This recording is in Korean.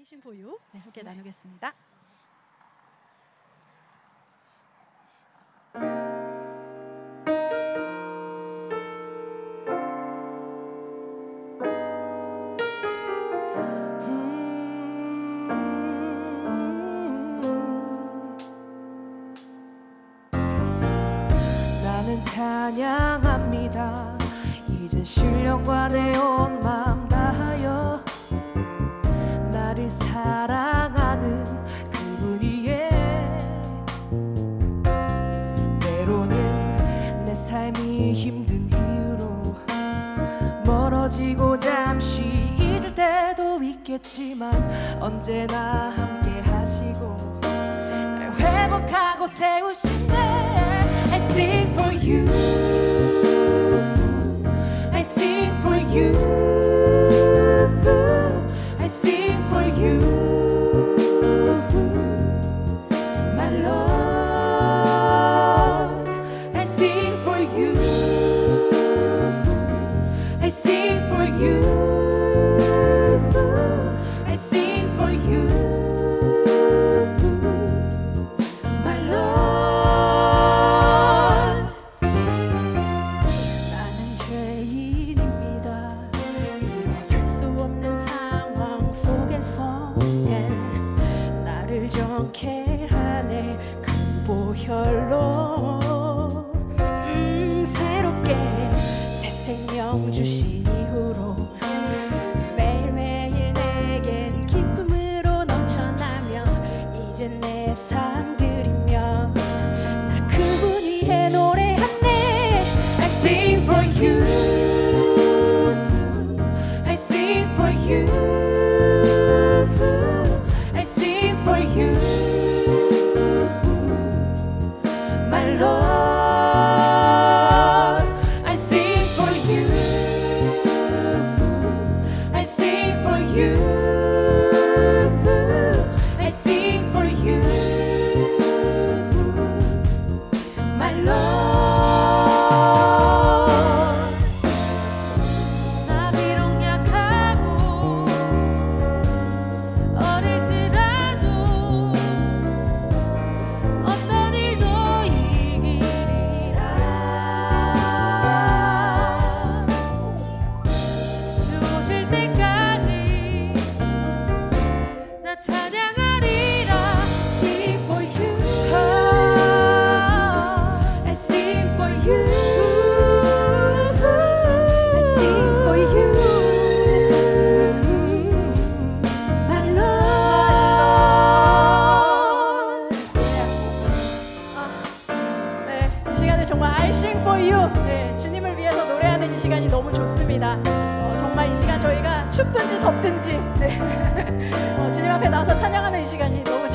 아이신 포유 네, 함께 나누겠습니다. 나는 찬양합니다. 이젠 신령과 내온 힘든 이유로 멀어지고 잠시 잊을 때도 있겠지만 언제나 함께 하시고 날 회복하고 세우시네. I sing for you 보 you you 네, 주님을 위해서 노래하는 이 시간이 너무 좋습니다. 어, 정말 이 시간 저희가 춥든지 덥든지 네. 어, 주님 앞에 나와서 찬양하는 이 시간이 너무.